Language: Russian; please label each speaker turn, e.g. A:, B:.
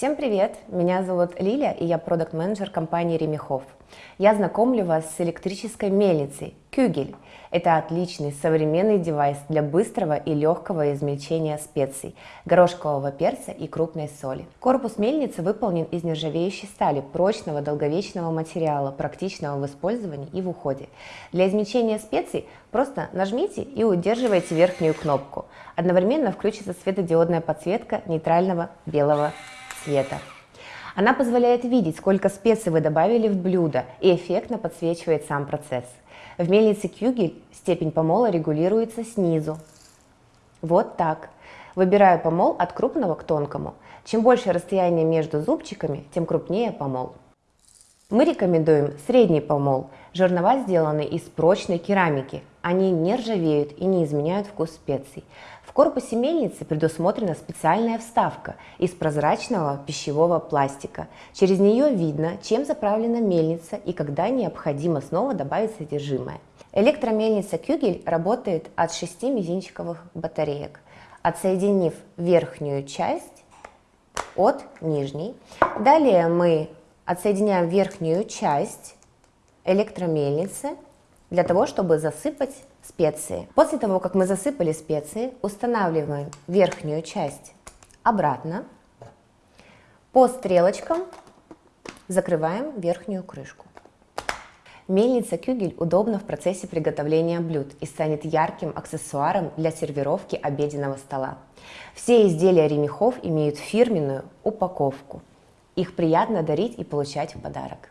A: Всем привет! Меня зовут Лиля, и я продукт-менеджер компании Ремехов. Я знакомлю вас с электрической мельницей Кюгель. Это отличный современный девайс для быстрого и легкого измельчения специй, горошкового перца и крупной соли. Корпус мельницы выполнен из нержавеющей стали, прочного долговечного материала, практичного в использовании и в уходе. Для измельчения специй просто нажмите и удерживайте верхнюю кнопку. Одновременно включится светодиодная подсветка нейтрального белого цвета. Она позволяет видеть, сколько специй вы добавили в блюдо и эффектно подсвечивает сам процесс. В мельнице Кюгель степень помола регулируется снизу. Вот так. Выбираю помол от крупного к тонкому. Чем больше расстояние между зубчиками, тем крупнее помол. Мы рекомендуем средний помол. Жернова сделаны из прочной керамики. Они не ржавеют и не изменяют вкус специй. В корпусе мельницы предусмотрена специальная вставка из прозрачного пищевого пластика. Через нее видно, чем заправлена мельница и когда необходимо снова добавить содержимое. Электромельница Кюгель работает от 6 мизинчиковых батареек. Отсоединив верхнюю часть от нижней, далее мы отсоединяем верхнюю часть электромельницы для того, чтобы засыпать специи. После того, как мы засыпали специи, устанавливаем верхнюю часть обратно. По стрелочкам закрываем верхнюю крышку. Мельница Кюгель удобна в процессе приготовления блюд и станет ярким аксессуаром для сервировки обеденного стола. Все изделия ремехов имеют фирменную упаковку. Их приятно дарить и получать в подарок.